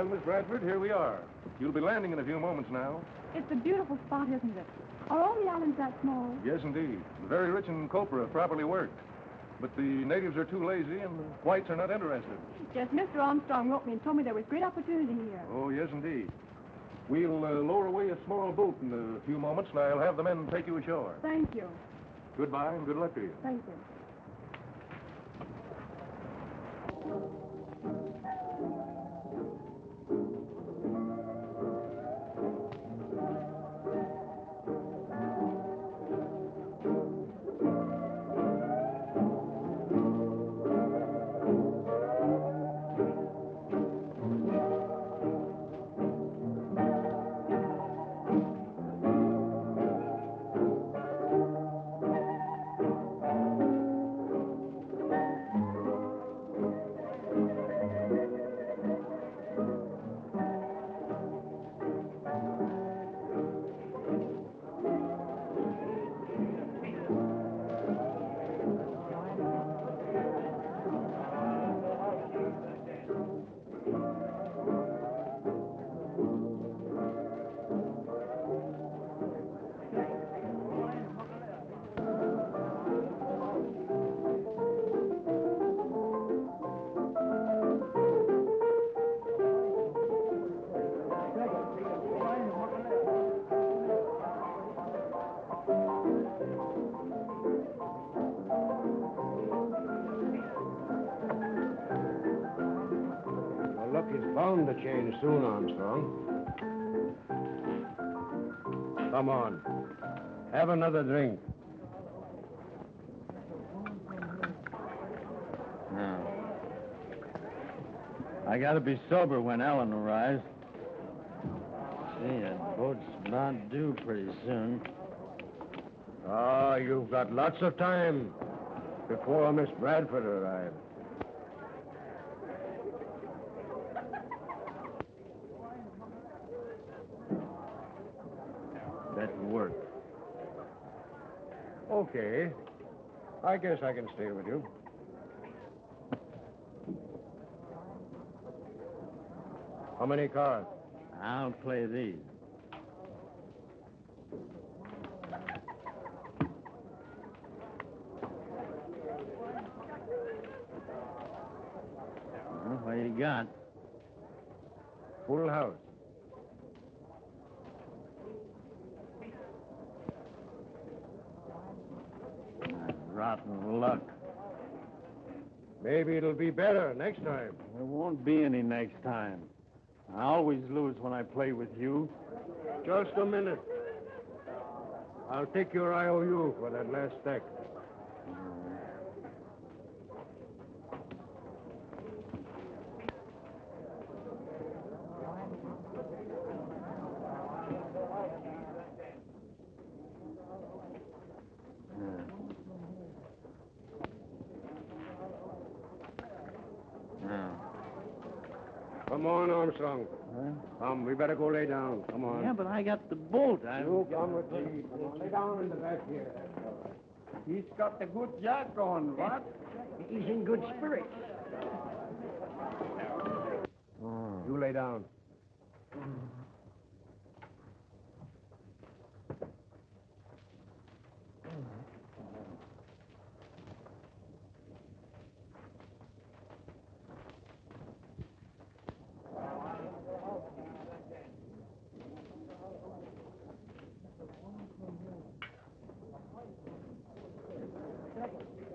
Well, Miss Bradford, here we are. You'll be landing in a few moments now. It's a beautiful spot, isn't it? Are all the islands that small? Yes, indeed. Very rich in copra, properly worked. But the natives are too lazy, and the whites are not interested. Yes, Mr. Armstrong wrote me and told me there was great opportunity here. Oh, yes, indeed. We'll uh, lower away a small boat in a few moments, and I'll have the men take you ashore. Thank you. Goodbye, and good luck to you. Thank you. Soon, Armstrong. Come on. Have another drink. I gotta be sober when Ellen arrives. See, that boat's not due pretty soon. Ah, you've got lots of time before Miss Bradford arrives. That work. Okay. I guess I can stay with you. How many cards? I'll play these. Well, what you got? Full house. Rotten luck. Maybe it'll be better next time. There won't be any next time. I always lose when I play with you. Just a minute. I'll take your IOU for that last stack. Come Armstrong. Come, we better go lay down. Come on. Yeah, but I got the boat. I... You come with me. Lay down in the back here. He's got the good jack on, what? He's in good spirits. You lay down.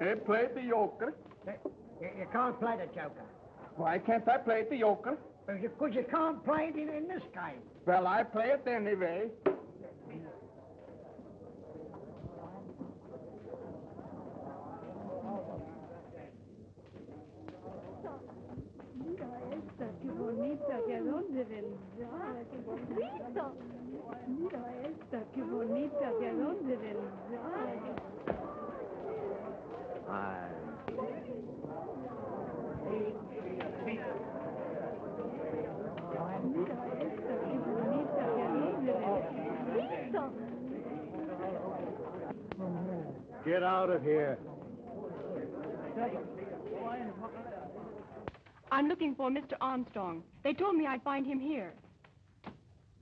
Hey, play the yoker. You, you can't play the joker. Why can't I play the yoker? Because you can't play it in, in this game. Well, I play it anyway. Mira esta, qué bonita, que a dónde vendrá, qué. Mira esta, qué bonita, que a dónde vendrá. Mira esta, qué bonita, que a dónde vendrá. Get out of here. I'm looking for Mr. Armstrong. They told me I'd find him here.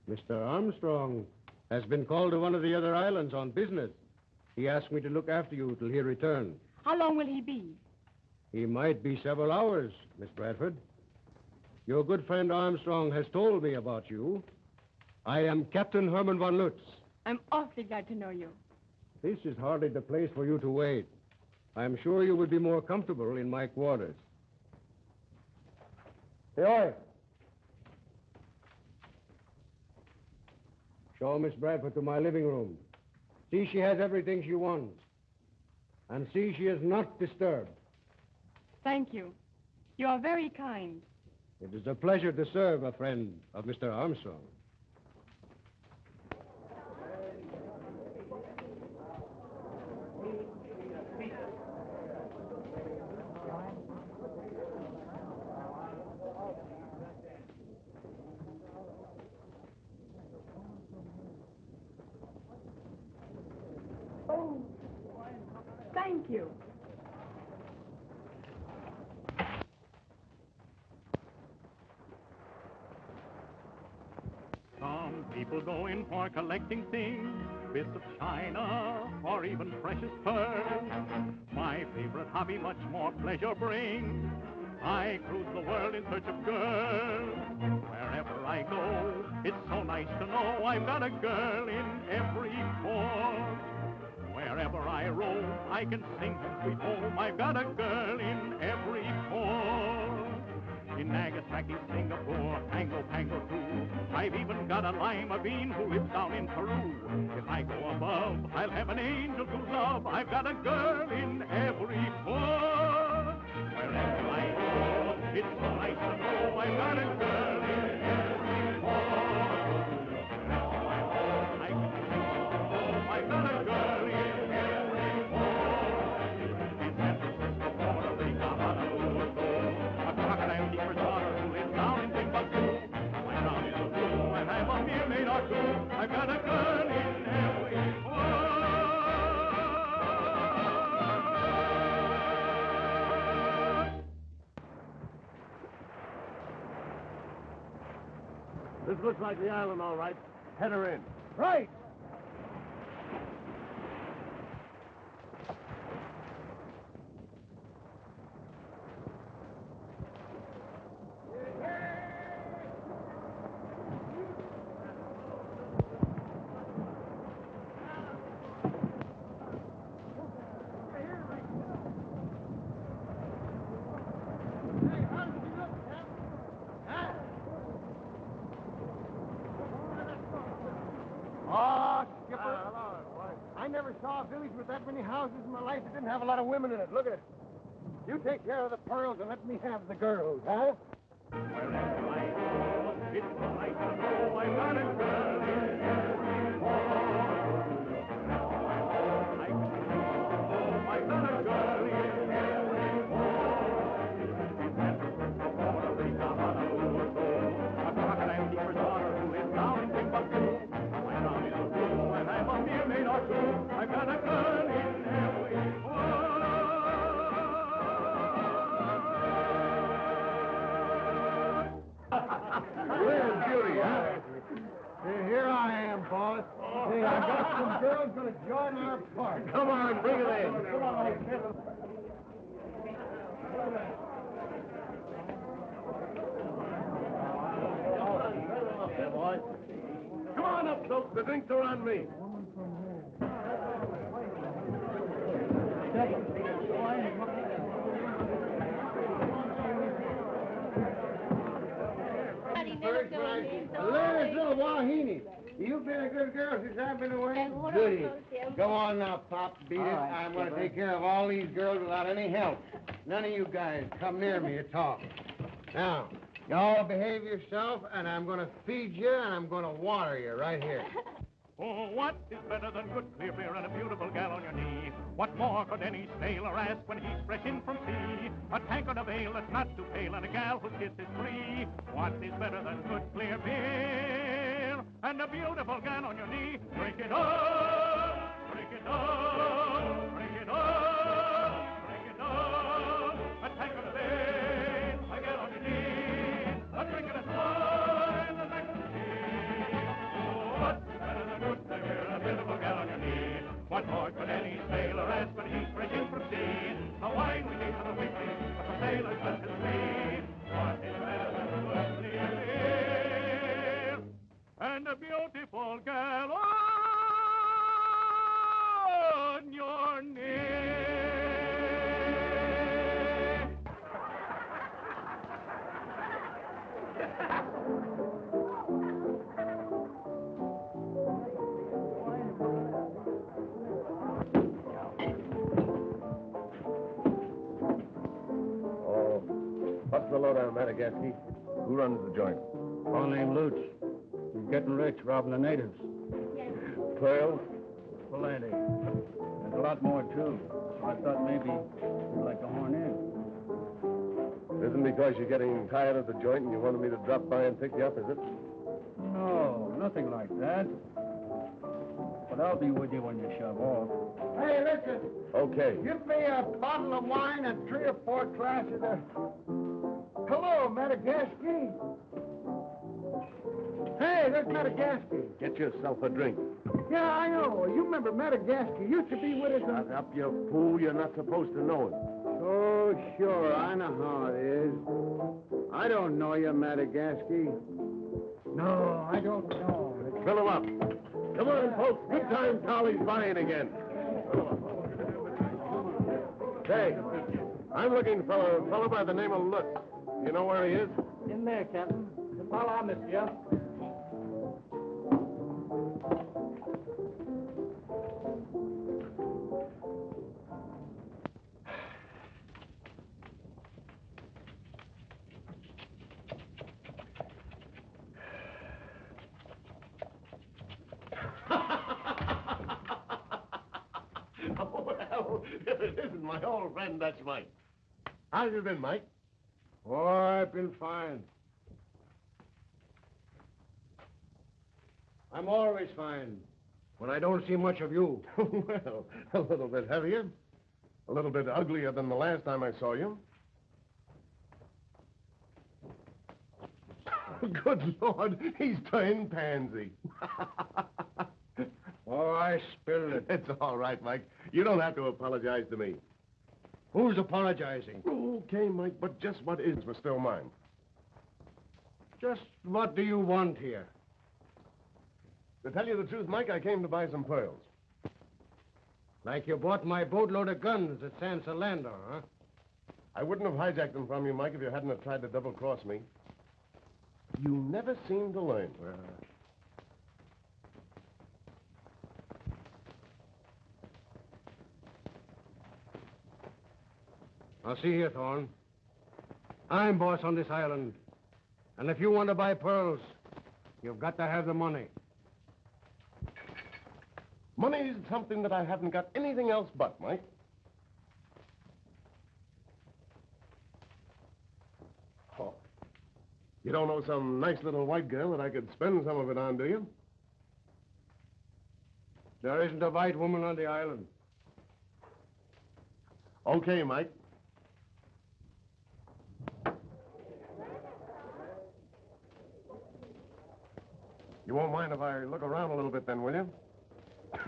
Mr. Armstrong has been called to one of the other islands on business. He asked me to look after you till he returns. How long will he be? He might be several hours, Miss Bradford. Your good friend Armstrong has told me about you. I am Captain Herman von Lutz. I'm awfully glad to know you. This is hardly the place for you to wait. I'm sure you would be more comfortable in my quarters. Hey, Show Miss Bradford to my living room. See she has everything she wants. And see she is not disturbed. Thank you. You are very kind. It is a pleasure to serve a friend of Mr. Armstrong. Oh, thank you. Some people go in for collecting things, bits of china, or even precious pearls. My favorite hobby much more pleasure brings. I cruise the world in search of girls. Wherever I go, it's so nice to know I've got a girl in every port. Wherever I roam, I can sing and sweet home. I've got a girl in every port. In Nagasaki, Singapore, Pango, Pango too. I've even got a lima bean who lives down in Peru. If I go above, I'll have an angel to love. I've got a girl in every port. Wherever I go, it's nice to know I've got a girl This looks like the island, all right. Head her in. Right. Oh, Skipper. I never saw a village with that many houses in my life that didn't have a lot of women in it. Look at it. You take care of the pearls and let me have the girls, huh? Here I am, boss. Oh. Hey, I got some girls going to join our party. Come on, bring it in. Come on, Come on up, folks. The drinks are on me. Ladies, little Wahine. You've been a good girl since I've been away. Goody. Go on now, Pop. Beat it. I'm going to take care of all these girls without any help. None of you guys come near me at all. Now, you all behave yourself, and I'm going to feed you, and I'm going to water you right here. Oh, what is better than good clear beer and a beautiful gal on your knee? What more could any sailor ask when he's fresh in from sea? A tankard of ale that's not too pale and a gal whose kiss is free. What is better than good clear beer and a beautiful gal on your knee? Drink it up, drink it up, and a beautiful girl on your knee. oh, what's the lowdown, Madagascar? Who runs the joint? Fellow named Lutz. He's getting rich robbing the natives. Pearl? Plenty. There's a lot more, too. So I thought maybe you'd like to horn in. Isn't because you're getting tired of the joint and you wanted me to drop by and pick you up, is it? No, nothing like that. But I'll be with you when you shove off. Hey, listen. Okay. Give me a bottle of wine and three or four glasses of... Hello, Madagascar. Hey, there's Madagascar. Get yourself a drink. Yeah, I know. You remember Madagascar. Used to be with us in... Shut up, you fool. You're not supposed to know it. Oh, sure. I know how it is. I don't know you, Madagascar. No, I don't know. Fill him up. Come on, folks. Good time Tolly's buying again. Say, I'm looking for a fellow by the name of Lutz. You know where he is? In there, Captain. The fellow I been, Mike? Oh, I've been fine. I'm always fine when I don't see much of you. well, a little bit heavier. A little bit uglier than the last time I saw you. Good Lord, he's turned pansy. Oh, I spilled it. it's all right, Mike. You don't have to apologize to me. Who's apologizing? Okay, Mike, but just what is was still mine. Just what do you want here? To tell you the truth, Mike, I came to buy some pearls. Like you bought my boatload of guns at San Solando, huh? I wouldn't have hijacked them from you, Mike, if you hadn't have tried to double-cross me. You never seem to learn. Now, see here, Thorne. I'm boss on this island. And if you want to buy pearls, you've got to have the money. Money's something that I haven't got anything else but, Mike. Oh. You don't know some nice little white girl that I could spend some of it on, do you? There isn't a white woman on the island. Okay, Mike. You won't mind if I look around a little bit then, will you?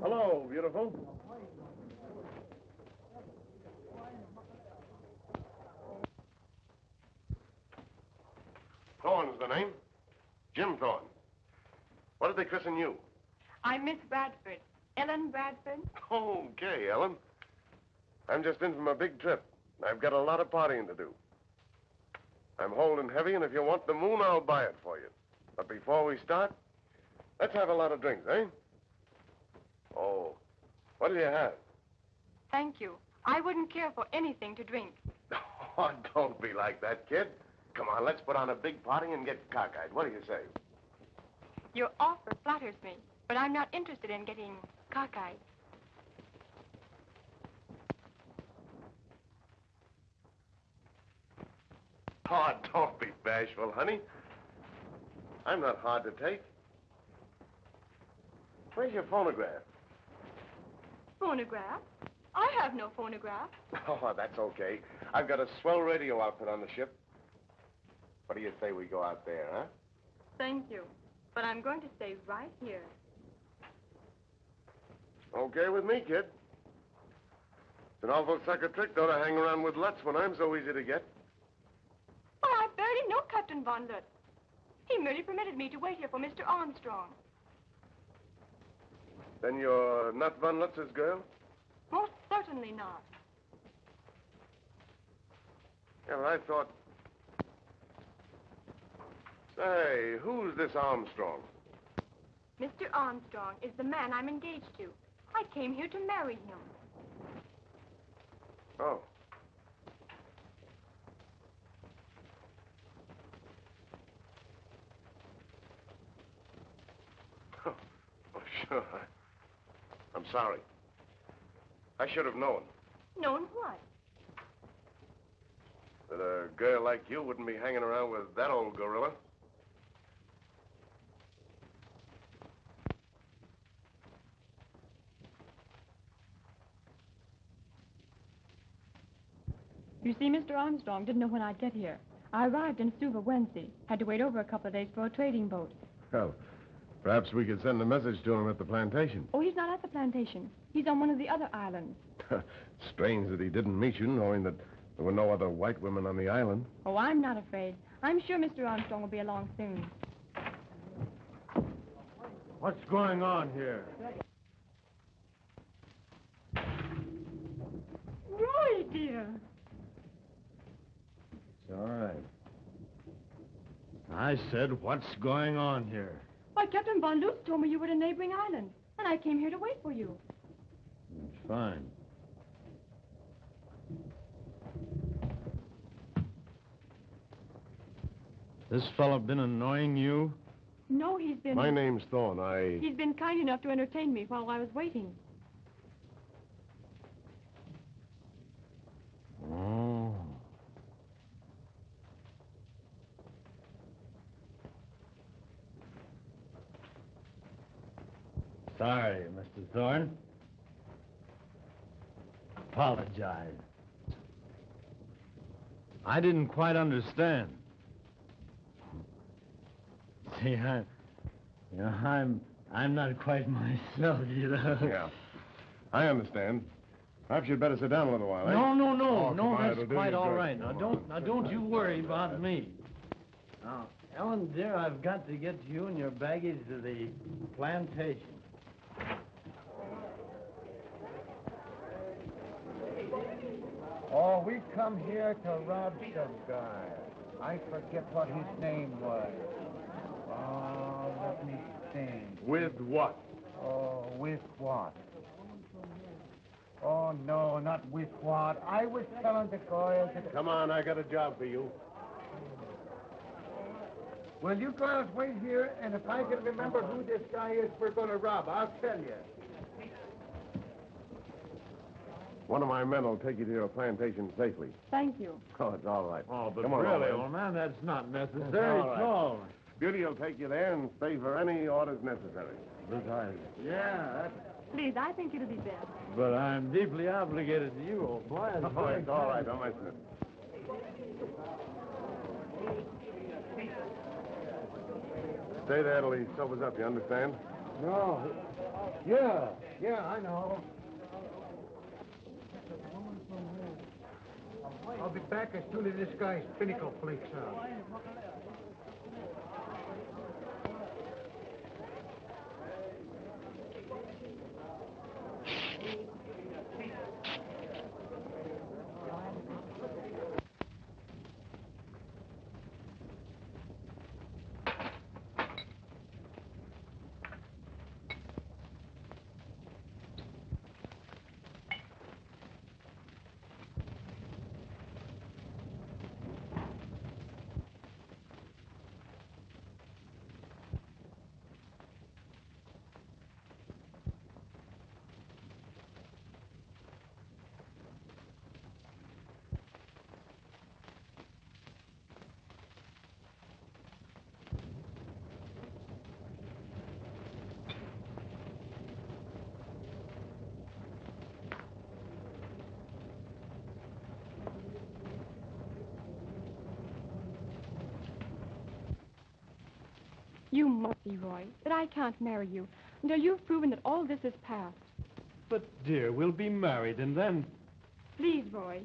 Hello, beautiful. Thorne's the name. Jim Thorne. What did they christen you? I'm Miss Bradford. Ellen Bradford. Okay, Ellen. I'm just in from a big trip. I've got a lot of partying to do. I'm holding heavy, and if you want the moon, I'll buy it for you. But before we start, let's have a lot of drinks, eh? Oh, what do you have? Thank you. I wouldn't care for anything to drink. Oh, don't be like that, kid. Come on, let's put on a big party and get cockeyed. What do you say? Your offer flatters me, but I'm not interested in getting cockeyed. Oh, don't be bashful, honey. I'm not hard to take. Where's your phonograph? Phonograph? I have no phonograph. Oh, that's okay. I've got a swell radio outfit on the ship. What do you say we go out there, huh? Thank you. But I'm going to stay right here. Okay with me, kid. It's an awful sucker trick, though, to hang around with Lutz when I'm so easy to get. I know Captain Von Lutz. He merely permitted me to wait here for Mr. Armstrong. Then you're not Von Lutz's girl? Most certainly not. Yeah, but I thought... Say, who's this Armstrong? Mr. Armstrong is the man I'm engaged to. I came here to marry him. Oh, oh, sure. I, I'm sorry. I should have known Known what? that a girl like you wouldn't be hanging around with that old gorilla. You see, Mr. Armstrong didn't know when I'd get here. I arrived in Suva Wednesday. Had to wait over a couple of days for a trading boat. Well, perhaps we could send a message to him at the plantation. Oh, he's not at the plantation. He's on one of the other islands. Strange that he didn't meet you, knowing that there were no other white women on the island. Oh, I'm not afraid. I'm sure Mr. Armstrong will be along soon. What's going on here? Roy, dear. It's all right. I said, what's going on here? Why, Captain Von Lutz told me you were at a neighboring island, and I came here to wait for you. It's fine. This fellow been annoying you? No, he's been... My name's Thorne. I. He's been kind enough to entertain me while I was waiting. Oh. Sorry, Mr. Thorne. Apologize. I didn't quite understand. See, I, you know, I'm, I'm not quite myself, you know. Yeah. I understand. Perhaps you'd better sit down a little while, eh? No, no, no, Oh, no, that's it'll quite all right. Now, don't, now, don't you worry about me. Now, Ellen, dear, I've got to get you and your baggage to the plantation. Oh, we come here to rob some guy. I forget what his name was. Oh, let me think. With what? Oh, with what? Oh, no, not with what. I was telling the girls that... Come on, I got a job for you. Well, you girls wait here, and if I can remember who this guy is we're going to rob, I'll tell you. One of my men will take you to your plantation safely. Thank you. Oh, it's all right. Oh, but Come on, really, old man. that's not necessary It's all at right. all. Beauty will take you there and stay for any orders necessary. Besides, yeah, that's... Please, I think it'll be best. But I'm deeply obligated to you, old boy. It's Oh, it's all right. Don't mention it. Stay there till he sobers up, you understand? No. Yeah, yeah, I know. I'll be back as soon as this guy's pinnacle flakes out. You must be Roy, that I can't marry you until you've proven that all this is past. But, dear, we'll be married, and then... Please, Roy.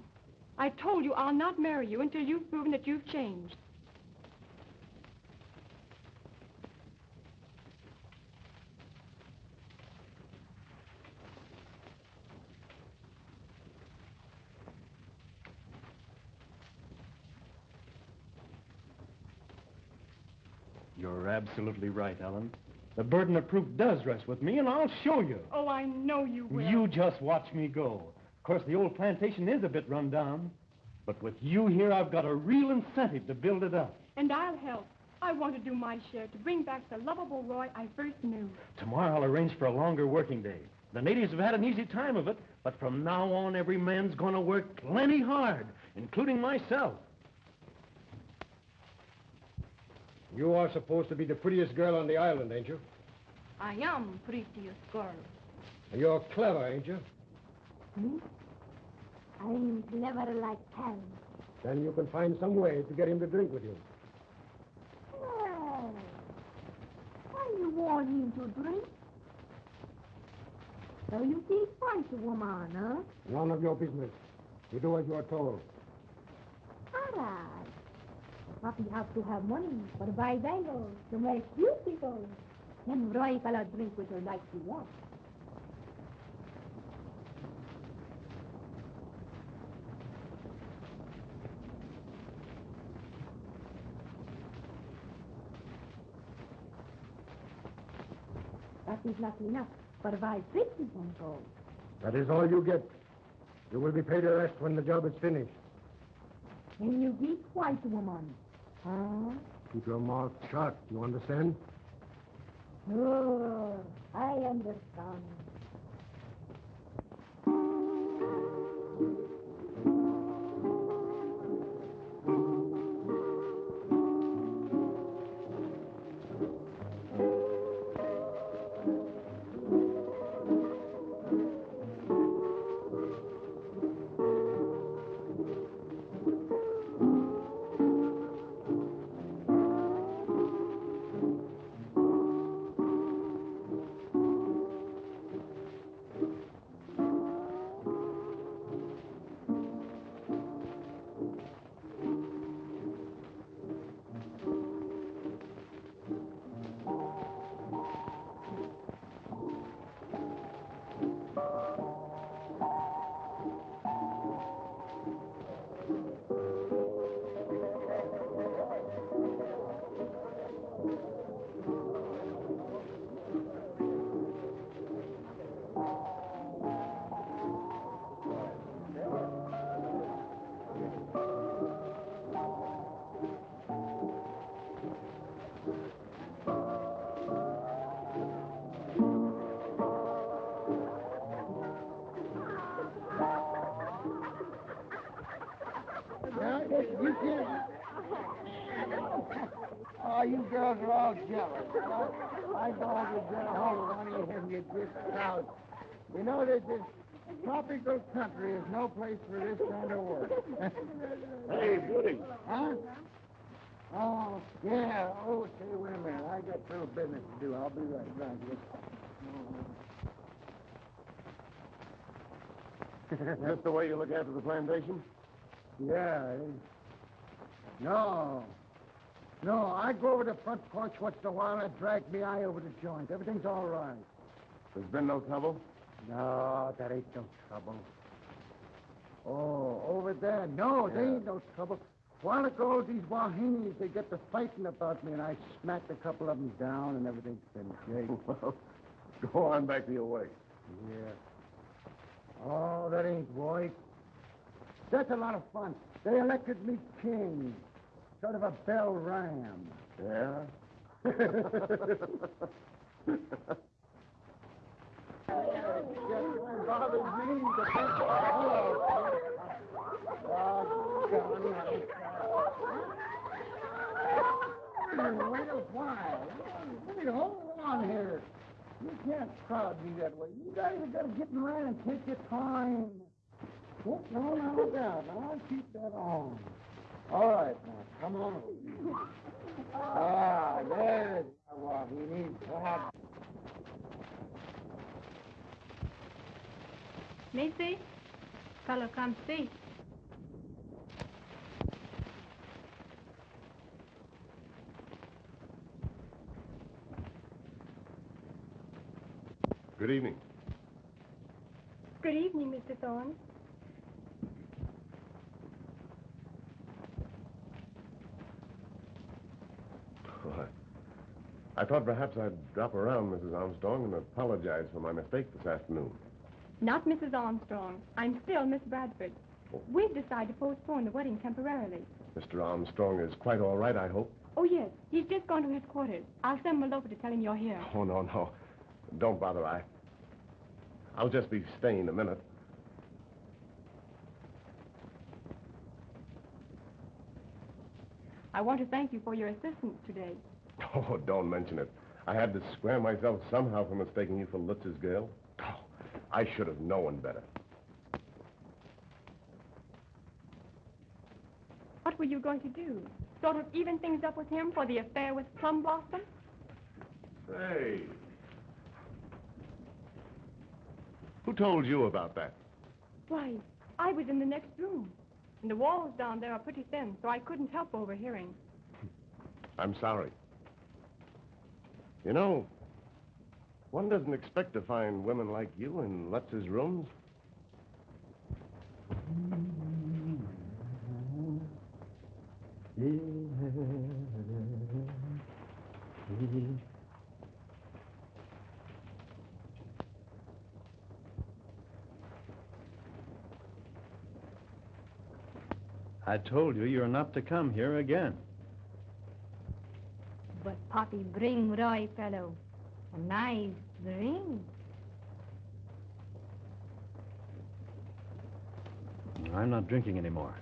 I told you I'll not marry you until you've proven that you've changed. You're absolutely right, Ellen. The burden of proof does rest with me, and I'll show you. Oh, I know you will. You just watch me go. Of course, the old plantation is a bit run down, but with you here, I've got a real incentive to build it up. And I'll help. I want to do my share to bring back the lovable Roy I first knew. Tomorrow I'll arrange for a longer working day. The natives have had an easy time of it, but from now on, every man's going to work plenty hard, including myself. You are supposed to be the prettiest girl on the island, ain't you? I am prettiest girl. You're clever, ain't you? Hmm? I'm clever like hell. Then you can find some way to get him to drink with you. Well, why you want him to drink? So you can fight a woman, huh? None of your business. You do as you're told. All right. But you have to have money for the buy bangles to make beautiful. Then Roy cannot drink with her like he wants. That is not enough for buy fifty bangles. That is all you get. You will be paid the rest when the job is finished. And you be white woman. Keep your mouth shut. You understand? Oh, I understand. Country is no place for this kind of work. Hey, Beauty. huh? Oh, yeah. Oh, say, wait a minute. I got a little business to do. I'll be right back. Is this the way you look after the plantation? Yeah. No. No, I go over the front porch once in a while and drag me eye over the joint. Everything's all right. There's been no trouble? No, that ain't no trouble. Oh, over there. No, there ain't no trouble. While ago, these Wahinis, they get to fighting about me, and I smacked a couple of them down, and everything's been great. Well, go on back to your way. yeah. Oh, that ain't right. That's a lot of fun. They elected me king. Sort of a bell ram. Yeah? Just bothers me to think. Hello. Oh, God. You can't crowd me that way. You got to get line and take your time. No, look out. I'll keep that on. All right, now, come on. Ah, there's what he needs to have. Macy, fellow come see. Good evening. Good evening, Mr. Thorne. Oh, I thought perhaps I'd drop around, Mrs. Armstrong, and apologize for my mistake this afternoon. Not Mrs. Armstrong. I'm still Miss Bradford. Oh. We've decided to postpone the wedding temporarily. Mr. Armstrong is quite all right, I hope. Oh, yes. He's just gone to his quarters. I'll send Malopa to tell him you're here. Oh, no, no. Don't bother. I. I'll just be staying a minute. I want to thank you for your assistance today. Oh, don't mention it. I had to square myself somehow for mistaking you for Lutz's girl. Oh, I should have known better. What were you going to do? Sort of even things up with him for the affair with Plum Blossom? Say. Who told you about that? Why, I was in the next room. And the walls down there are pretty thin, so I couldn't help overhearing. I'm sorry. You know, one doesn't expect to find women like you in Lutz's rooms. I told you you're not to come here again. But Poppy, bring Roy, fellow. A nice drink. I'm not drinking anymore.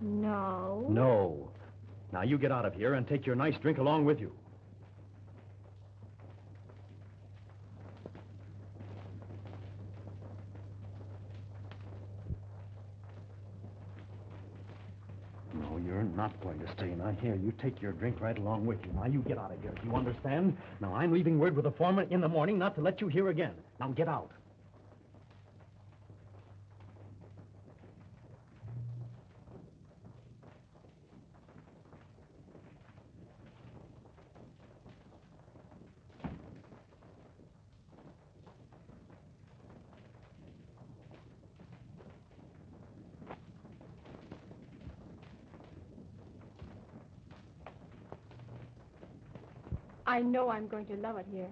No. No. Now you get out of here and take your nice drink along with you. No, you're not going to stay. Now, here, you take your drink right along with you. Now, you get out of here. Do you understand? Now, I'm leaving word with the foreman in the morning not to let you here again. Now, get out. I know I'm going to love it here.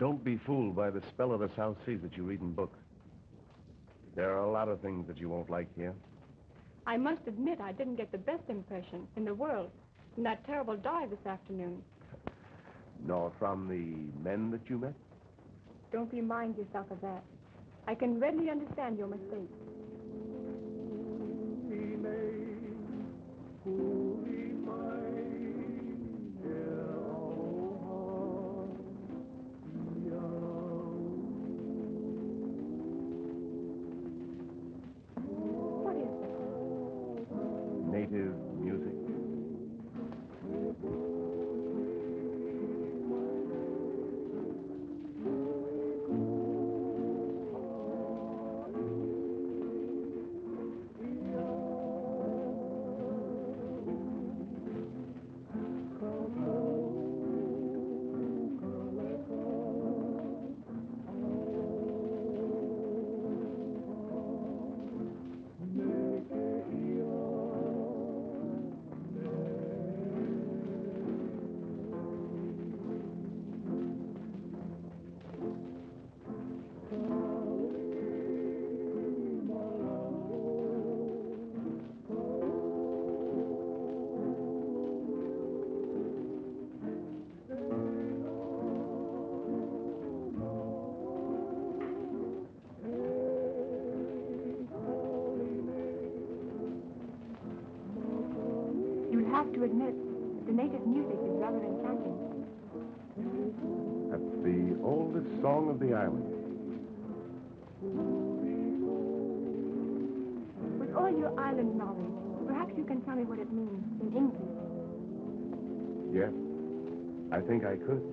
Don't be fooled by the spell of the South Seas that you read in books. There are a lot of things that you won't like here. I must admit I didn't get the best impression in the world from that terrible dive this afternoon. Nor from the men that you met? Don't remind yourself of that. I can readily understand your mistake. Think I could.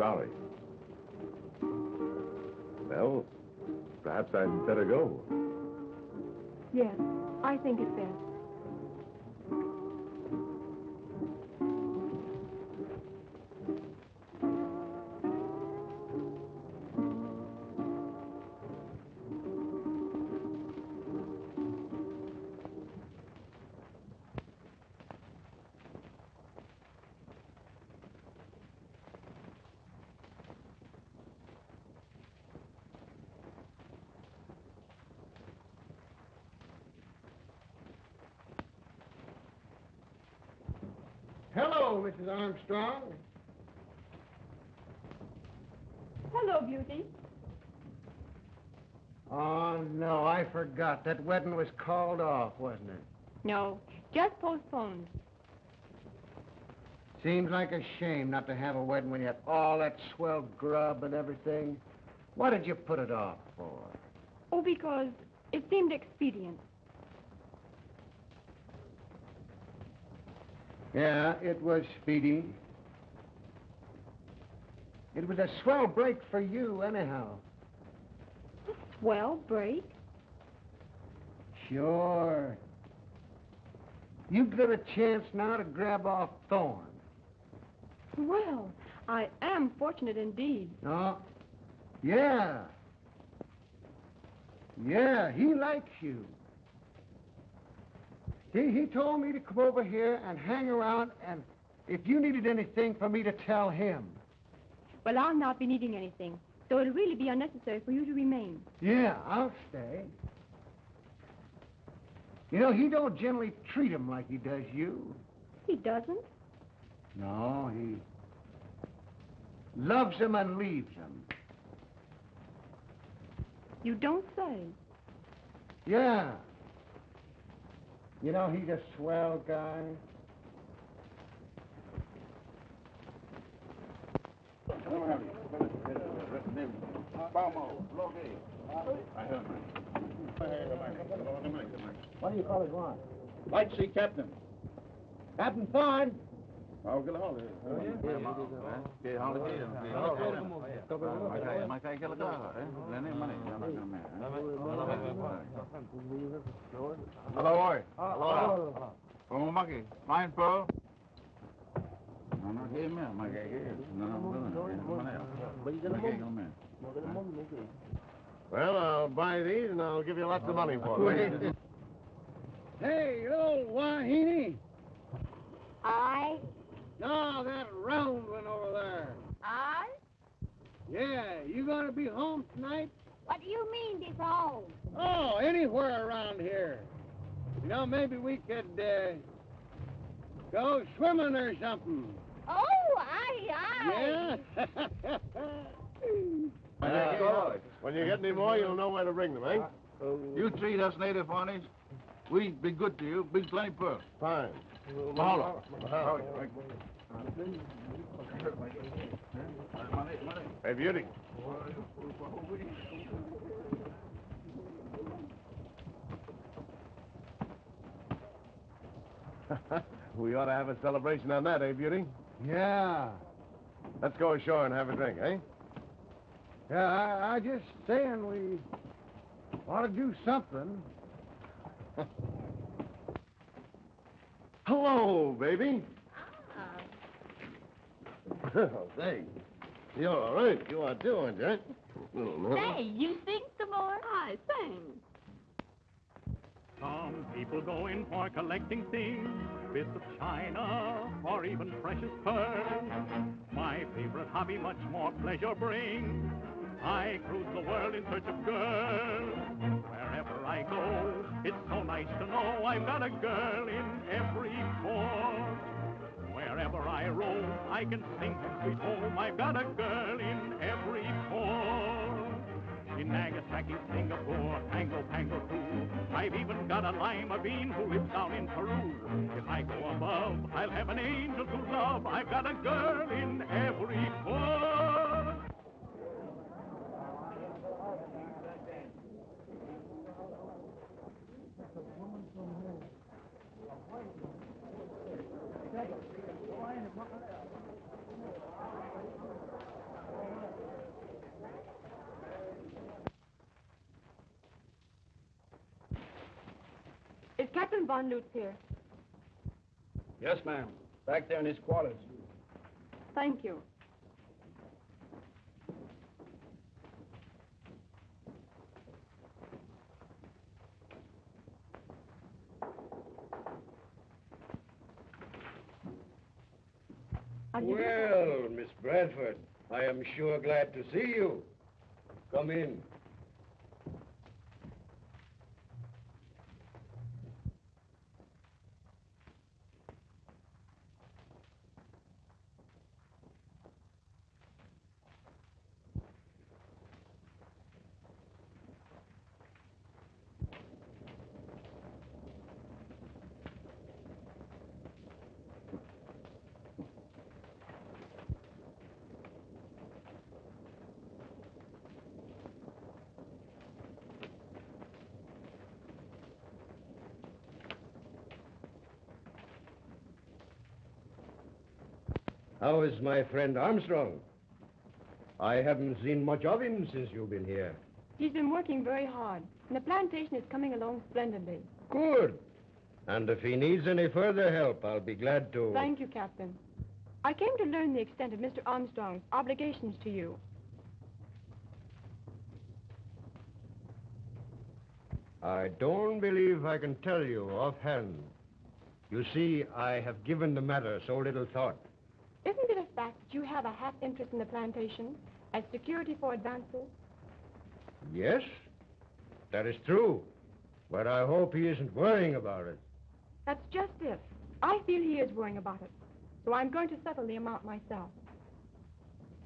Sorry. Well, perhaps I'd better go. Yes, I think it's best. Armstrong. Hello, Beauty. Oh, no, I forgot. That wedding was called off, wasn't it? No, just postponed. Seems like a shame not to have a wedding when you had all that swell grub and everything. What did you put it off for? Oh, because it seemed expedient. Yeah, it was speedy. It was a swell break for you, anyhow. Well, break. Sure. You've got a chance now to grab off Thorne. Well, I am fortunate indeed. No? Yeah. Yeah, he likes you. He, he told me to come over here and hang around, and if you needed anything for me to tell him. Well, I'll not be needing anything, so it'll really be unnecessary for you to remain. Yeah, I'll stay. You know, he don't generally treat him like he does you. He doesn't. No, he loves him and leaves him. You don't say. Yeah. You know, he's a swell guy. What do you call Ron? Light sea captain. Captain Thorne. Hello, boy. Hello. Como maki? Fine, Pearl. No, no, que me, makay ka. No, no, no. Makay ka man. Well, I'll buy these and I'll give you lots of money for them. Hey, you old wahine. I, No, that round one over there. I? Yeah, you gonna be home tonight? What do you mean, be home? Oh, anywhere around here. You know, maybe we could, uh, go swimming or something. Oh, aye, aye. Yeah? Uh, when you get any more, you'll know where to bring them, eh? You treat us native honeys. We be good to you. Big plenty pearl. Fine. Mahalo. Hey, Beauty. we ought to have a celebration on that, eh, Beauty? Yeah. Let's go ashore and have a drink, eh? Yeah, I, I just saying we ought to do something. Hello, baby. Ah. Oh, say, you're all right. You are too, aren't you? Oh, no. Say, you sing some more? I sing. Some people go in for collecting things, bits of china, or even precious pearls. My favorite hobby much more pleasure brings. I cruise the world in search of girls. Wherever I go, it's so nice to know I've got a girl in every port. Wherever I roam, I can sing from sweet home. I've got a girl in every port. In Nagasaki, Singapore, Tango, Pango too. I've even got a lima bean who lives down in Peru. If I go above, I'll have an angel to love. I've got a girl in every port. Is Captain Von Lutz here? Yes, ma'am. Back there in his quarters. Thank you. How do you do? Well, Miss Bradford, I am sure glad to see you. Come in. How is my friend Armstrong? I haven't seen much of him since you've been here. He's been working very hard, and the plantation is coming along splendidly. Good. And if he needs any further help, I'll be glad to. Thank you, Captain. I came to learn the extent of Mr. Armstrong's obligations to you. I don't believe I can tell you offhand. You see, I have given the matter so little thought. Isn't it a fact that you have a half interest in the plantation as security for advances? Yes, that is true. But I hope he isn't worrying about it. That's just it. I feel he is worrying about it. So I'm going to settle the amount myself.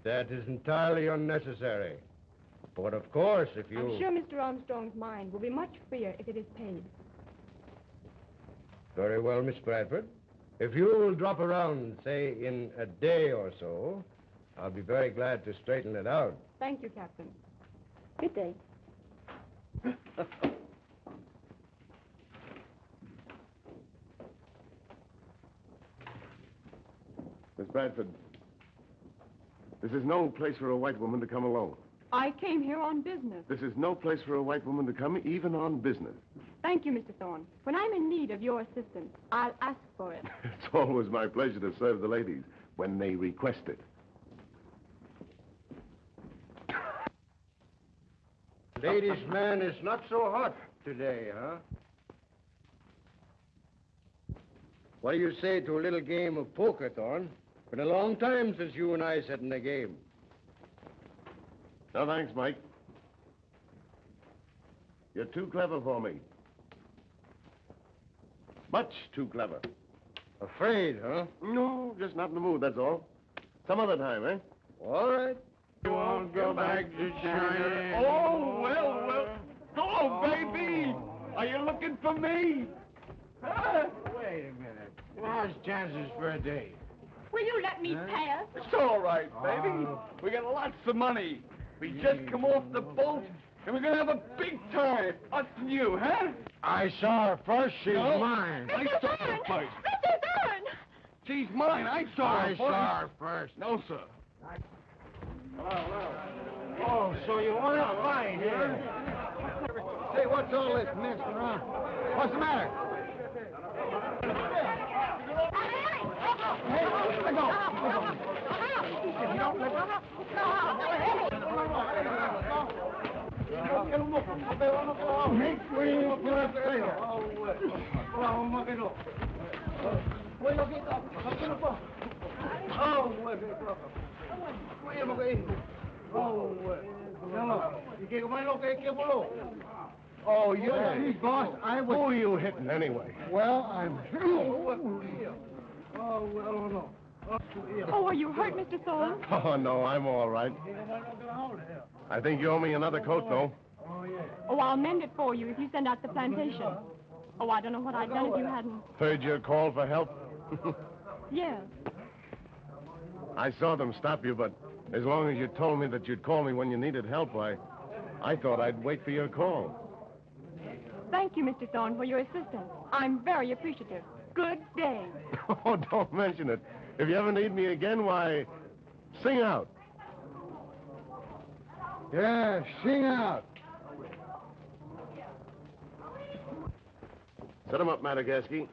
That is entirely unnecessary. But of course, if you. I'm sure Mr. Armstrong's mind will be much freer if it is paid. Very well, Miss Bradford. If you will drop around, say, in a day or so, I'll be very glad to straighten it out. Thank you, Captain. Good day. Miss Bradford, this is no place for a white woman to come alone. I came here on business. This is no place for a white woman to come, even on business. Thank you, Mr. Thorne. When I'm in need of your assistance, I'll ask for it. It's always my pleasure to serve the ladies when they request it. Ladies' man is not so hot today, huh? What do you say to a little game of poker, Thorne? Been a long time since you and I sat in a game. No, thanks, Mike. You're too clever for me. Much too clever. Afraid, huh? No, just not in the mood, that's all. Some other time, eh? All right. You won't go back to China. Oh, well, well. Hello, baby. Are you looking for me? Huh? Wait a minute. How's chances for a date? Will you let me pass? It's all right, baby. We got lots of money. We just come off the boat, and we're gonna have a big time. Us and you, huh? I saw her first. She's No. mine. I saw her first. Mr. Thorne! She's mine. I saw her I first. saw her first. No, sir. Oh, oh. oh so you want to fight, huh? Say, what's all this mess around? What's the matter? Hey, let go. Let go. If you don't let go. Oh, you see, boss, I was... Who are you hitting anyway? Well, I'm... Oh, well, no. Oh, are you hurt, Mr. Thorne? Oh, no, I'm all right. I think you owe me another coat, though. Oh, oh, I'll mend it for you if you send out the plantation. Oh, I don't know what I'd done if you hadn't. Heard your call for help? Yes. I saw them stop you, but as long as you told me that you'd call me when you needed help, I, I thought I'd wait for your call. Thank you, Mr. Thorne, for your assistance. I'm very appreciative. Good day. Oh, don't mention it. If you ever need me again, why, sing out. Yeah, sing out. Set him up, Madagasky.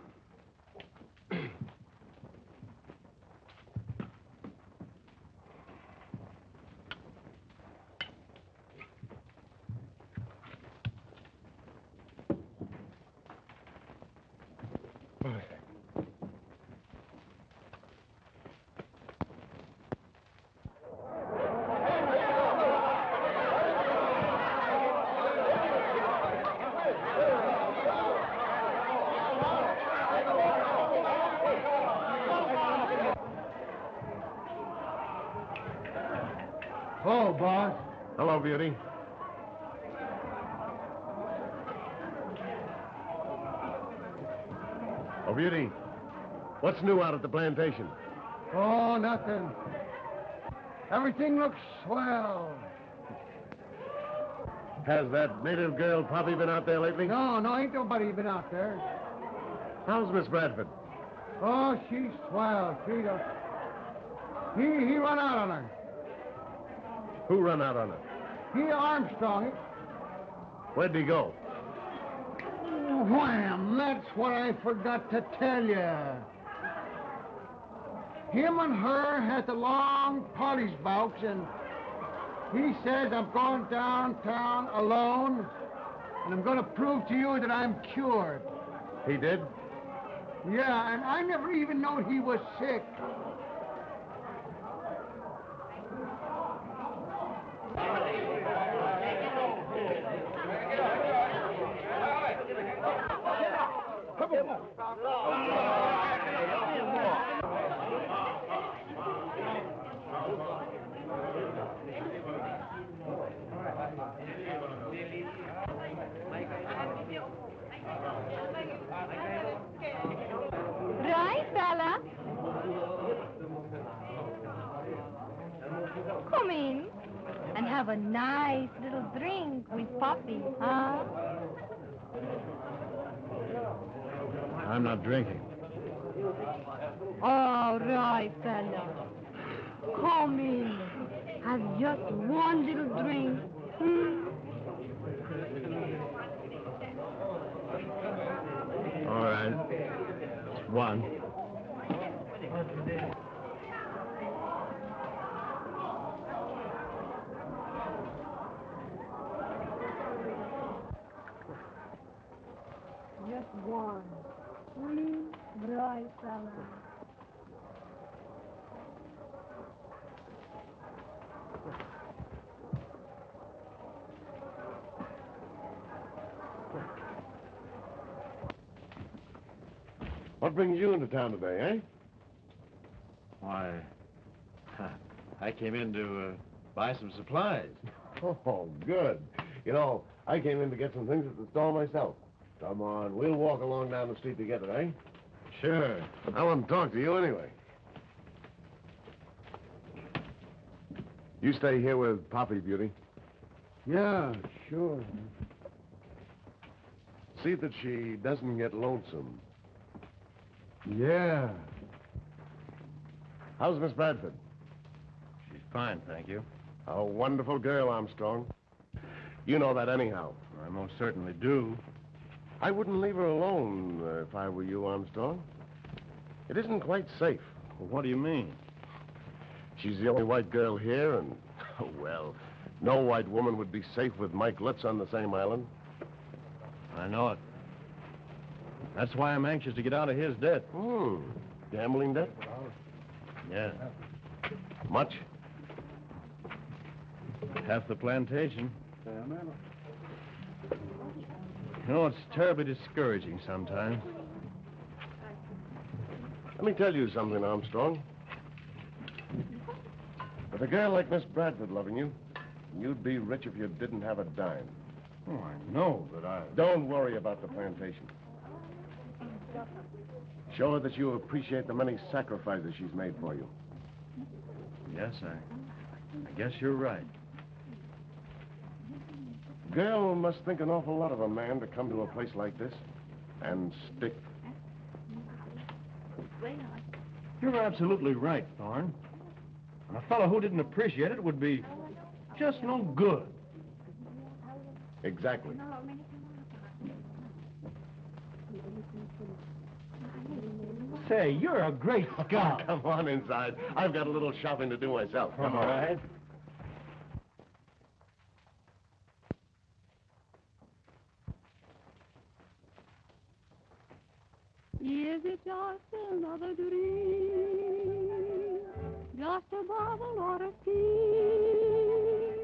Oh, boss. Hello, Beauty. Oh, Beauty. What's new out at the plantation? Oh, nothing. Everything looks swell. Has that native girl Poppy been out there lately? No, no, ain't nobody been out there. How's Miss Bradford? Oh, she's swell. She don't... He, he run out on her. Who run out on her? He Armstrong. Where'd he go? Wham! That's what I forgot to tell you. Him and her had the long parties bouts, and he says I'm going downtown alone, and I'm going to prove to you that I'm cured. He did? Yeah, and I never even knowed he was sick. Right, fella? Come in and have a nice little drink with Poppy, huh? I'm not drinking. All right, fella. Come in. Have just one little drink. Hmm? All right. One. One. Hmm? Right, fella. What brings you into town today, eh? Why, I came in to uh, buy some supplies. Oh, good. You know, I came in to get some things at the store myself. Come on, we'll walk along down the street together, eh? Sure. I want to talk to you anyway. You stay here with Poppy, Beauty. Yeah, sure. See that she doesn't get lonesome. Yeah. How's Miss Bradford? She's fine, thank you. A wonderful girl, Armstrong. You know that anyhow. I most certainly do. I wouldn't leave her alone uh, if I were you, Armstrong. It isn't quite safe. what do you mean? She's the only white girl here, and, well, no white woman would be safe with Mike Lutz on the same island. I know it. That's why I'm anxious to get out of his debt. Hmm. Gambling debt? Yeah. Much? Half the plantation. You know, it's terribly discouraging sometimes. Let me tell you something, Armstrong. With a girl like Miss Bradford loving you, you'd be rich if you didn't have a dime. Oh, I know that I. Don't worry about the plantation. Show her that you appreciate the many sacrifices she's made for you. Yes, I. I guess you're right. Girl must think an awful lot of a man to come to a place like this and stick. You're absolutely right, Thorne. And a fellow who didn't appreciate it would be just no good. Exactly. Say, you're a great oh, scout. Come on inside. I've got a little shopping to do myself. Come All on. right. Is it just another dream? Just a bubble or a scheme?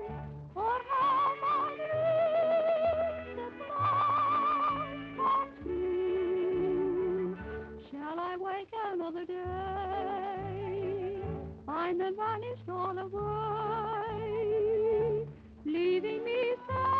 Or have I life was free? Shall I wake another day? Find them vanished all away, leaving me sad,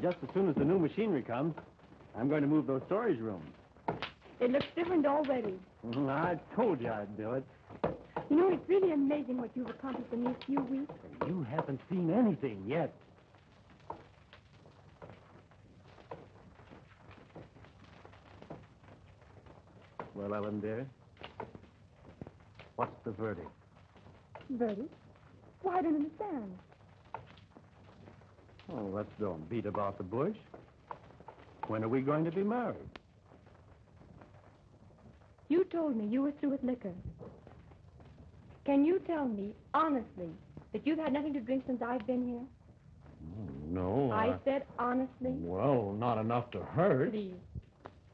And just as soon as the new machinery comes, I'm going to move those storage rooms. It looks different already. Mhm, I told you I'd do it. You know, it's really amazing what you've accomplished in these few weeks. You haven't seen anything yet. Well, Ellen, dear, what's the verdict? Bertie, well, I don't understand. Oh, let's don't beat about the bush. When are we going to be married? You told me you were through with liquor. Can you tell me, honestly, that you've had nothing to drink since I've been here? Mm, no, I said honestly. Well, not enough to hurt. Please.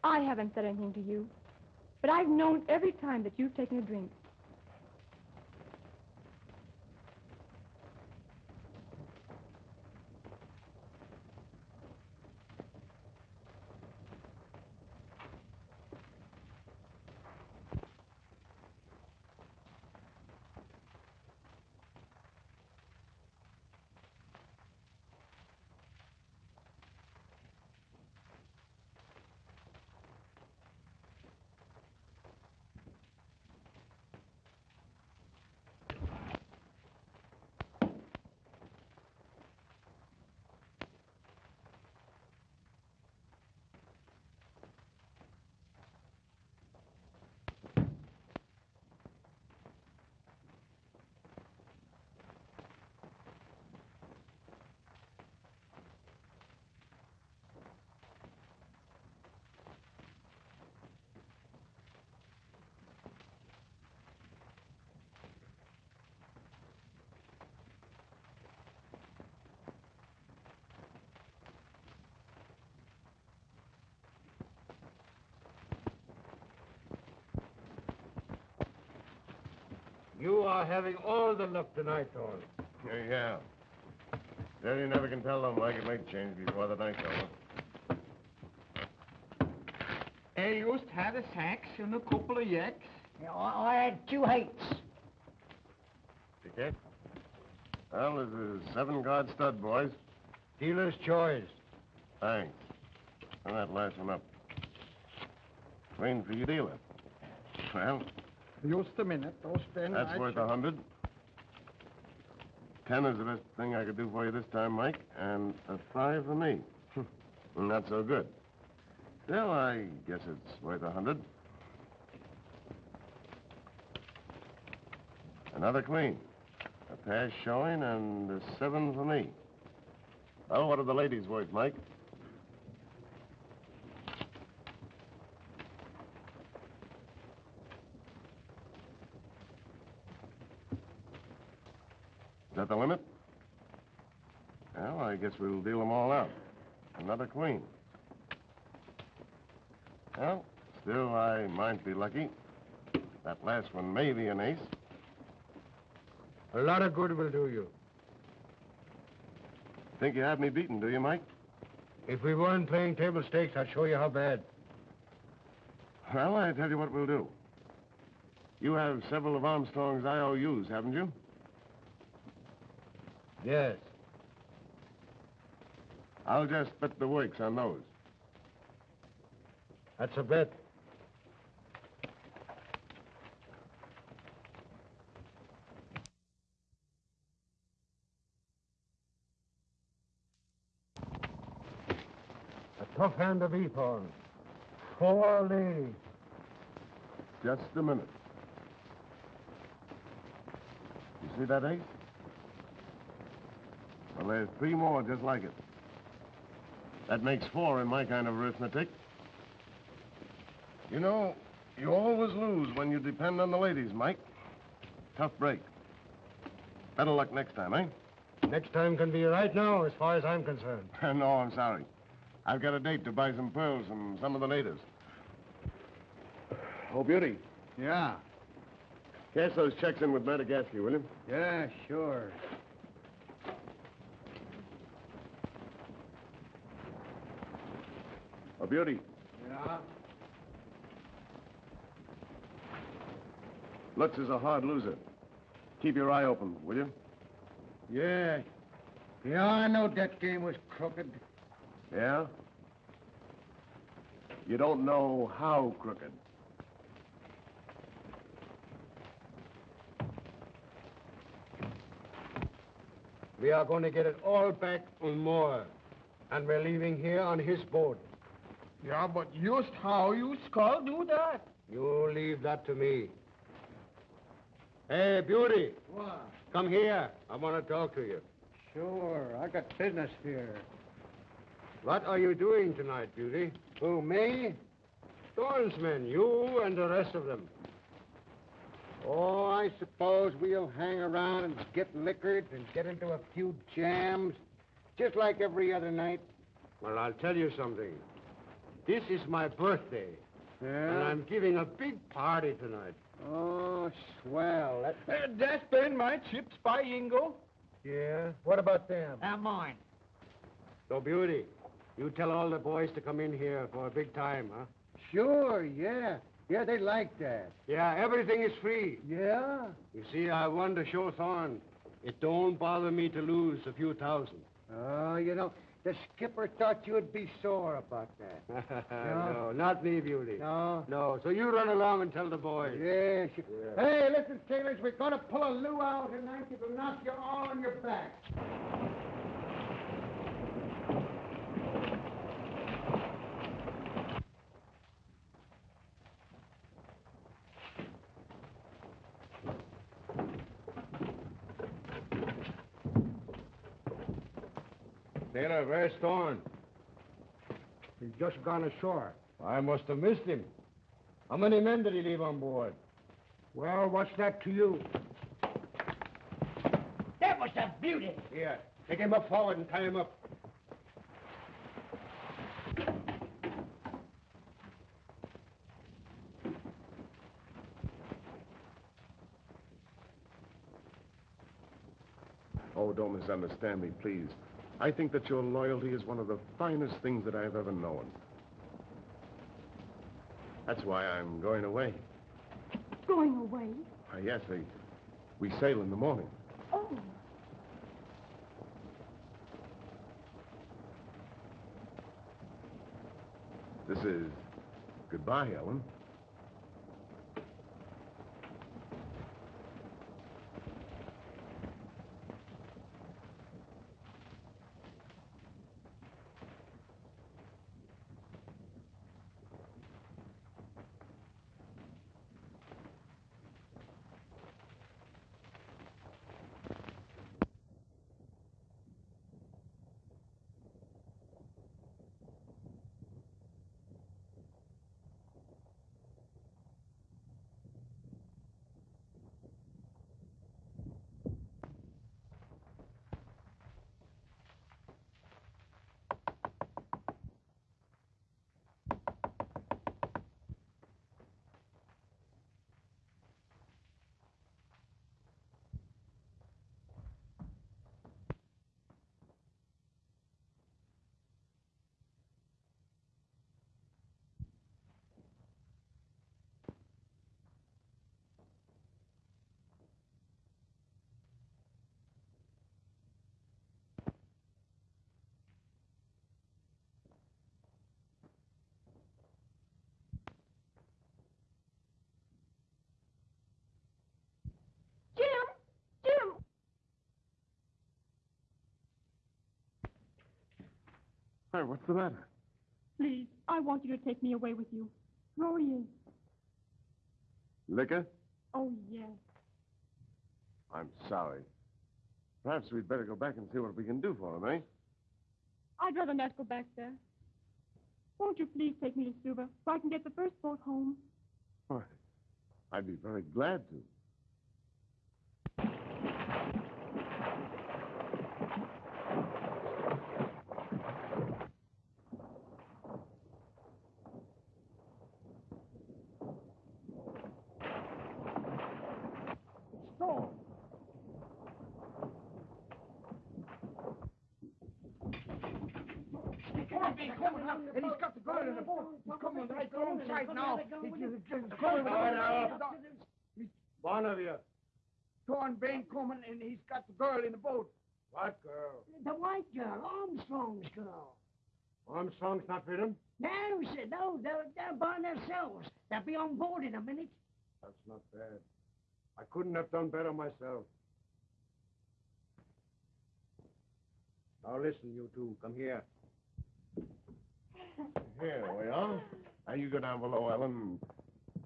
I haven't said anything to you. But I've known every time that you've taken a drink. You are having all the luck tonight, Thorne. Yeah, yeah. Well, you never can tell, though, Mike. It might change before the night's over. I just had a sax and a couple of yaks. Yeah, I, I had two hates. Ticket? Well, this is seven card stud, boys. Dealer's choice. Thanks. And that last one up. Queen for you, dealer. Well, Just a minute. Just then. that's I worth a hundred. Ten is the best thing I could do for you this time, Mike, and a five for me. Not so good. Still, I guess it's worth a hundred. Another queen. A pair showing and a seven for me. Well, what are the ladies worth, Mike? That the limit? Well, I guess we'll deal them all out. Another queen. Well, still, I might be lucky. That last one may be an ace. A lot of good will do you. Think you have me beaten, do you, Mike? If we weren't playing table stakes, I'd show you how bad. Well, I tell you what we'll do. You have several of Armstrong's IOUs, haven't you? Yes. I'll just bet the works on those. That's a bet. A tough hand to beat, Thorne. Four ladies. Just a minute. You see that ace? Well, there's three more just like it. That makes four in my kind of arithmetic. You know, you always lose when you depend on the ladies, Mike. Tough break. Better luck next time, eh? Next time can be right now, as far as I'm concerned. no, I'm sorry. I've got a date to buy some pearls from some of the natives. Oh, Beauty. Yeah. Cash those checks in with Madagascar, will you? Yeah, sure. Oh, Beauty. Yeah. Lutz is a hard loser. Keep your eye open, will you? Yeah. Yeah, I know that game was crooked. Yeah? You don't know how crooked. We are going to get it all back and more. And we're leaving here on his boat. Yeah, but just how you skull do that? You leave that to me. Hey, Beauty, What? come here. I want to talk to you. Sure, I got business here. What are you doing tonight, Beauty? Who, me? Thorne's men, you and the rest of them. Oh, I suppose we'll hang around and get liquored and get into a few jams, just like every other night. Well, I'll tell you something. This is my birthday, and I'm giving a big party tonight. Oh, swell. That... Uh, that's been my chips by Ingo. Yeah? What about them? They're mine. So, Beauty, you tell all the boys to come in here for a big time, huh? Sure, yeah. Yeah, they like that. Yeah, everything is free. Yeah? You see, I won to show Thorne. It don't bother me to lose a few thousand. Oh, you know, the skipper thought you'd be sore about that. no, not me, Beauty. No? No, so you run along and tell the boys. Yes. Yeah. Hey, listen, sailors, we're going to pull a luau tonight that'll knock you all on your back. Sailor, where's Thorne? He's just gone ashore. I must have missed him. How many men did he leave on board? Well, what's that to you? That was a beauty. Here, take him up forward and tie him up. Oh, don't misunderstand me, please. I think that your loyalty is one of the finest things that I've ever known. That's why I'm going away. Going away? Uh, yes, we, we sail in the morning. Oh. This is goodbye, Ellen. Jim! Jim! Hey, what's the matter? Please, I want you to take me away with you. Rory is. Liquor? Oh, yes. I'm sorry. Perhaps we'd better go back and see what we can do for him, eh? I'd rather not go back there. Won't you please take me to Suva so I can get the first boat home? Why, I'd be very glad to. Stop. He's coming up, and he's got the girl in the boat. He's coming right now. One of you. Torn Bain coming, and he's got the girl in the boat. What girl? The white girl, Armstrong's girl. Armstrong's not with him? No, sir, no, they're, they're by themselves. They'll be on board in a minute. That's not bad. I couldn't have done better myself. Now listen, you two. Come here. Here we are. Now you go down below, Ellen, and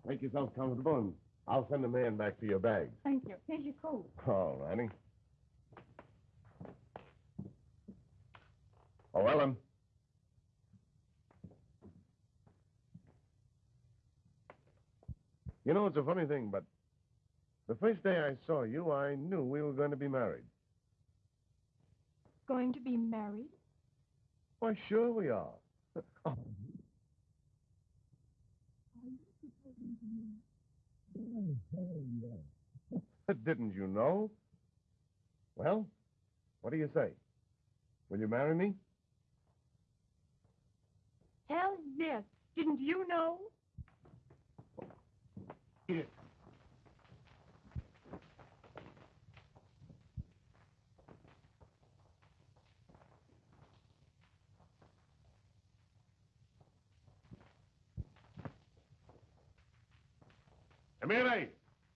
make yourself comfortable, and I'll send a man back for your bags. Thank you. Here's your coat. All righty. Oh, Ellen. You know, it's a funny thing, but the first day I saw you, I knew we were going to be married. Going to be married? Why, sure we are. Oh, Didn't you know? Well, what do you say? Will you marry me? Hell yes. Didn't you know? Emile!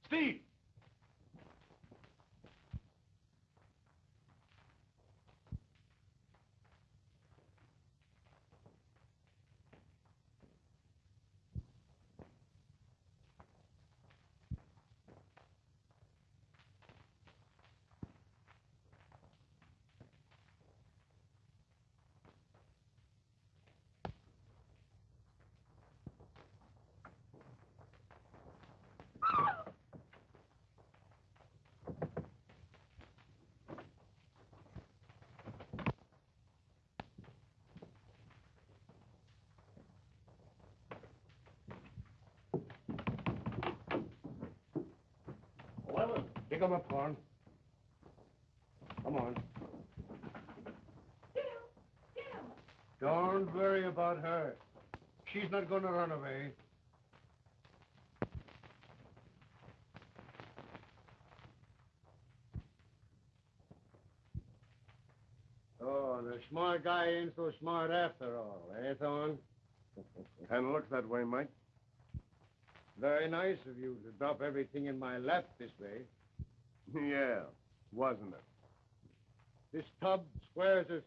Steve! Him up, Horn. Come Come on. Don't worry about her. She's not going to run away. Oh, the smart guy ain't so smart after all, eh, Thorne? Kind of looks that way, Mike. Very nice of you to drop everything in my lap this way. Yeah, wasn't it? This tub squares us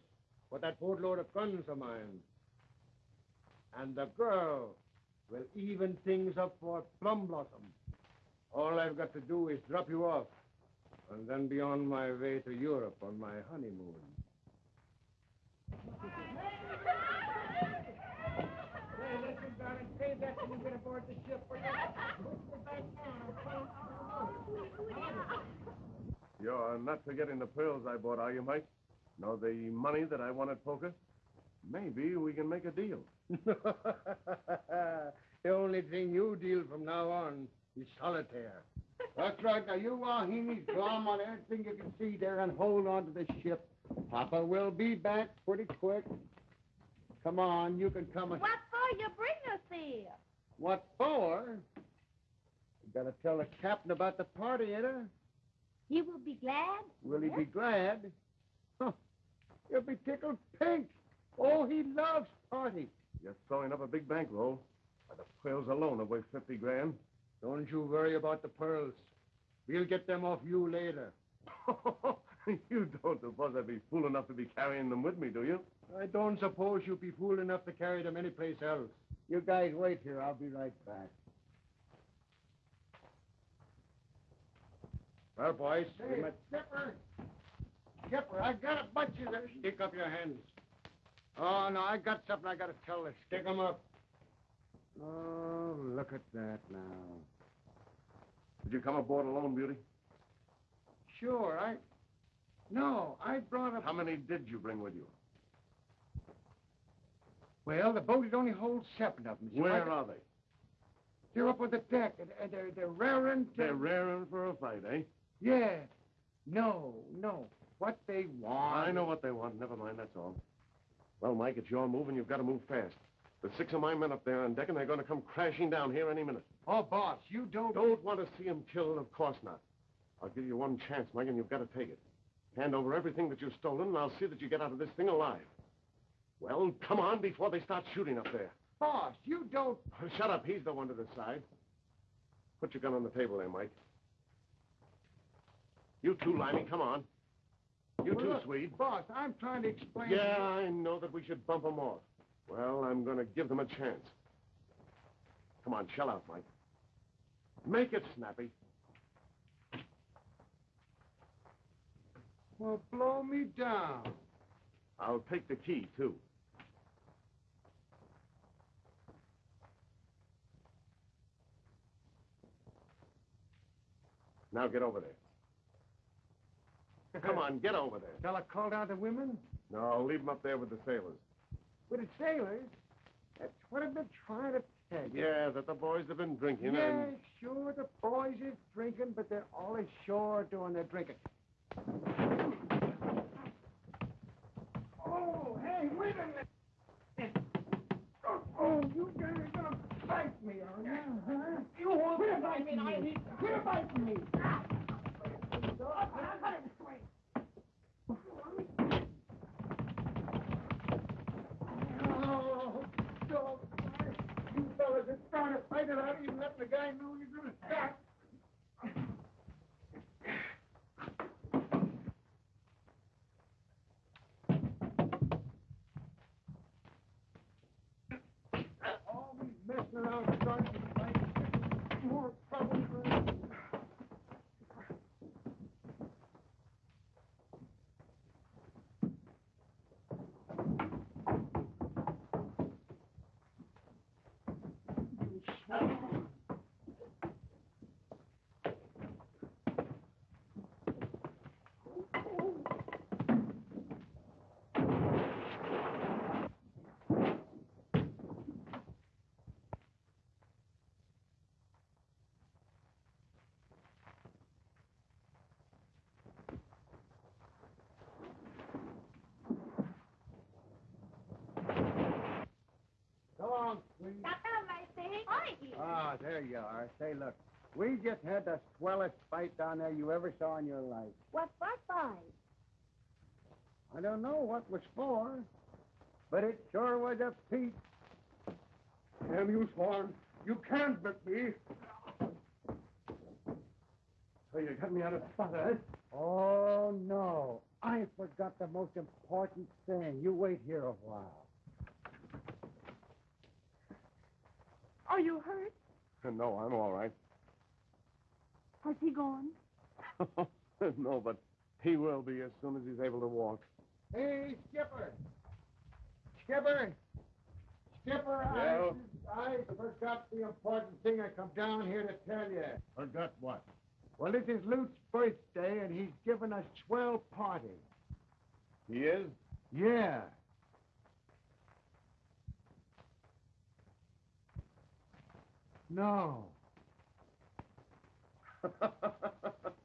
for that boatload of guns of mine. And the girl will even things up for Plum Blossom. All I've got to do is drop you off, and then be on my way to Europe on my honeymoon. When you get aboard the ship. We're You're not forgetting the pearls I bought, are you, Mike? Nor the money that I won at poker? Maybe we can make a deal. the only thing you deal from now on is solitaire. That's right. Now, you Wahines glom on everything you can see there and hold on to the ship. Papa will be back pretty quick. Come on, you can come. And... What for you bring us here? What for? You gotta tell the captain about the party, ain't it? He will be glad. Will he be glad? Huh. He'll be tickled pink. Oh, he loves parties. You're throwing up a big bankroll. Why, the pearls alone are worth 50 grand. Don't you worry about the pearls. We'll get them off you later. you don't suppose I'd be fool enough to be carrying them with me, do you? I don't suppose you'd be fool enough to carry them anyplace else. You guys wait here. I'll be right back. Well, boys, we Hey, met... Skipper! Skipper, I got a bunch of them. Stick up your hands. Oh, no, I got something I got to tell you. Stick 'em up. Oh, look at that now. Did you come aboard alone, Beauty? Sure, I... No, I brought a... How many did you bring with you? Well, the boat it only holds seven of them. so Where I- are they? They're up on the deck, and, and they're, they're raring to... They're raring for a fight, eh? Yeah. No, no. What they want... I know what they want. Never mind, that's all. Well, Mike, it's your move, and you've got to move fast. There's six of my men up there on deck, and they're going to come crashing down here any minute. Oh, boss, you don't... Don't want to see him killed, of course not. I'll give you one chance, Mike, and you've got to take it. Hand over everything that you've stolen, and I'll see that you get out of this thing alive. Well, come on before they start shooting up there. Boss, you don't... Shut up. He's the one to decide. Put your gun on the table there, Mike. You too, Limey. Come on. You Well, too, look, Swede. Boss, I'm trying to explain... Yeah, I know that we should bump them off. Well, I'm going to give them a chance. Come on, shell out, Mike. Make it snappy. Well, blow me down. I'll take the key, too. Now get over there. Come on, get over there. Shall I call down the women? No, leave them up there with the sailors. With the sailors? That's what I've been trying to tell you. Yeah, that the boys have been drinking Yeah, and... sure, the boys is drinking, but they're all ashore doing their drinking. Oh, hey, wait a minute. Oh, you guys are gonna fight me, are you? Huh? You won't quit fight me. I need quit fighting me. Ah. Fellas are trying to fight it out, even letting the guy know you're gonna stop. All these messing around starting to fight. More trouble for us. Ah, there you are. Say, look, we just had the swellest fight down there you ever saw in your life. What what fight? I don't know what was for, but it sure was a peach. Damn you, Swan. You can't whip me. So you got me out of spot, eh? Oh, no. I forgot the most important thing. You wait here a while. Are you hurt? No, I'm all right. Has he gone? no, but he will be as soon as he's able to walk. Hey, Skipper. Skipper. Skipper, Yeah? I, I forgot the important thing I come down here to tell you. Forgot what? Well, this is Luke's birthday, and he's giving a swell party. He is? Yeah. No.